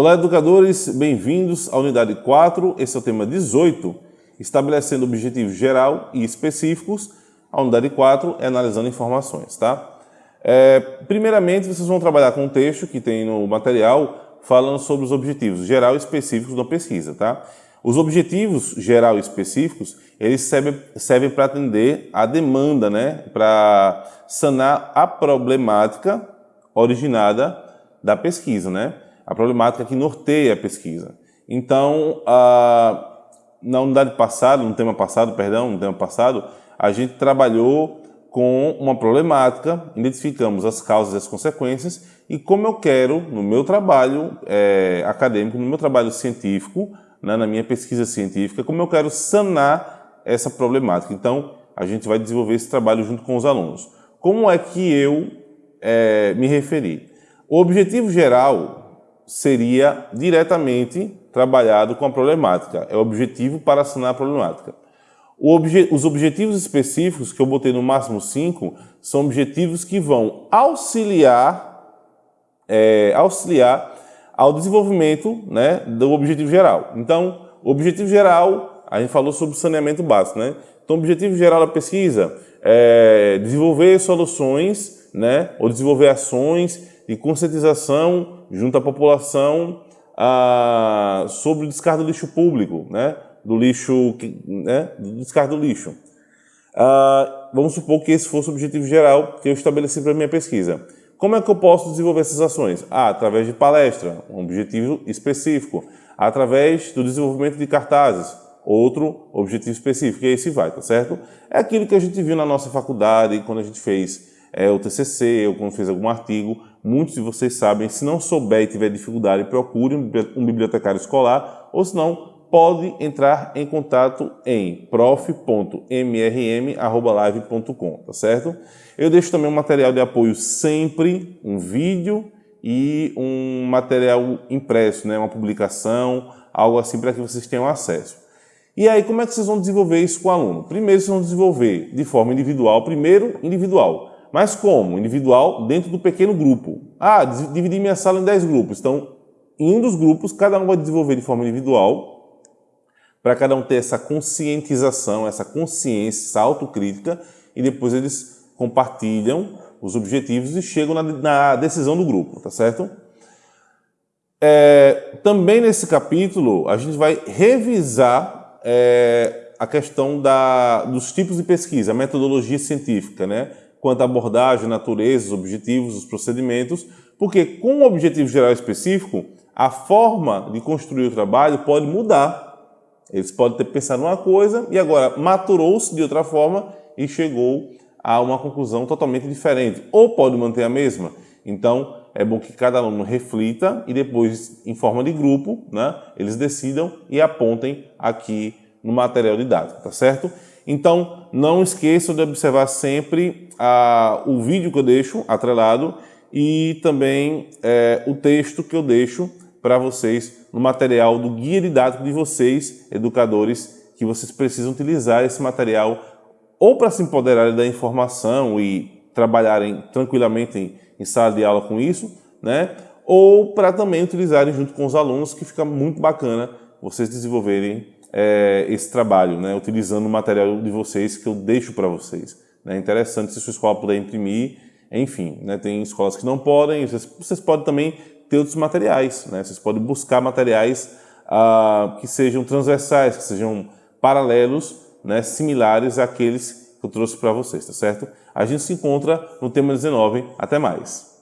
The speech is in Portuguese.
Olá, educadores, bem-vindos à unidade 4, esse é o tema 18, estabelecendo objetivos geral e específicos. A unidade 4 é analisando informações, tá? É, primeiramente, vocês vão trabalhar com um texto que tem no material falando sobre os objetivos geral e específicos da pesquisa, tá? Os objetivos geral e específicos, eles servem, servem para atender a demanda, né? Para sanar a problemática originada da pesquisa, né? A problemática que norteia a pesquisa. Então, na unidade passada, no tema passado, perdão, no tema passado, a gente trabalhou com uma problemática, identificamos as causas e as consequências e como eu quero, no meu trabalho é, acadêmico, no meu trabalho científico, né, na minha pesquisa científica, como eu quero sanar essa problemática. Então, a gente vai desenvolver esse trabalho junto com os alunos. Como é que eu é, me referi? O objetivo geral seria diretamente trabalhado com a problemática. É o objetivo para sanar a problemática. Obje os objetivos específicos, que eu botei no máximo cinco, são objetivos que vão auxiliar, é, auxiliar ao desenvolvimento né, do objetivo geral. Então, o objetivo geral, a gente falou sobre saneamento básico. Né? Então, o objetivo geral da pesquisa é desenvolver soluções né, ou desenvolver ações de conscientização junto à população ah, sobre o descarte do lixo público, né? do lixo, né? do descarte do lixo. Ah, vamos supor que esse fosse o objetivo geral que eu estabeleci para a minha pesquisa. Como é que eu posso desenvolver essas ações? Ah, através de palestra, um objetivo específico. Através do desenvolvimento de cartazes, outro objetivo específico. E aí se vai, tá certo? É aquilo que a gente viu na nossa faculdade, quando a gente fez é, o TCC, ou quando fez algum artigo. Muitos de vocês sabem, se não souber e tiver dificuldade, procure um bibliotecário escolar, ou se não, pode entrar em contato em prof.mrm.live.com, tá certo? Eu deixo também um material de apoio sempre, um vídeo e um material impresso, né? uma publicação, algo assim para que vocês tenham acesso. E aí, como é que vocês vão desenvolver isso com o aluno? Primeiro, vocês vão desenvolver de forma individual, primeiro individual. Mas como? Individual dentro do pequeno grupo. Ah, dividi minha sala em 10 grupos. Então, em um dos grupos, cada um vai desenvolver de forma individual para cada um ter essa conscientização, essa consciência, essa autocrítica, e depois eles compartilham os objetivos e chegam na, na decisão do grupo, tá certo? É, também nesse capítulo, a gente vai revisar é, a questão da, dos tipos de pesquisa, a metodologia científica, né? Quanto à abordagem, natureza, os objetivos, os procedimentos, porque com o objetivo geral específico, a forma de construir o trabalho pode mudar eles podem ter pensado uma coisa e agora maturou-se de outra forma e chegou a uma conclusão totalmente diferente. Ou pode manter a mesma. Então, é bom que cada aluno reflita e depois, em forma de grupo, né, eles decidam e apontem aqui no material didático, tá certo? Então, não esqueçam de observar sempre a, o vídeo que eu deixo atrelado e também é, o texto que eu deixo para vocês no material do guia didático de vocês, educadores, que vocês precisam utilizar esse material ou para se empoderarem da informação e trabalharem tranquilamente em, em sala de aula com isso, né? ou para também utilizarem junto com os alunos, que fica muito bacana vocês desenvolverem é, esse trabalho, né? utilizando o material de vocês que eu deixo para vocês. É né? interessante se sua escola puder imprimir, enfim, né? tem escolas que não podem, vocês, vocês podem também ter outros materiais. Né? Vocês podem buscar materiais ah, que sejam transversais, que sejam paralelos, né, similares àqueles que eu trouxe para vocês, tá certo? A gente se encontra no tema 19. Até mais!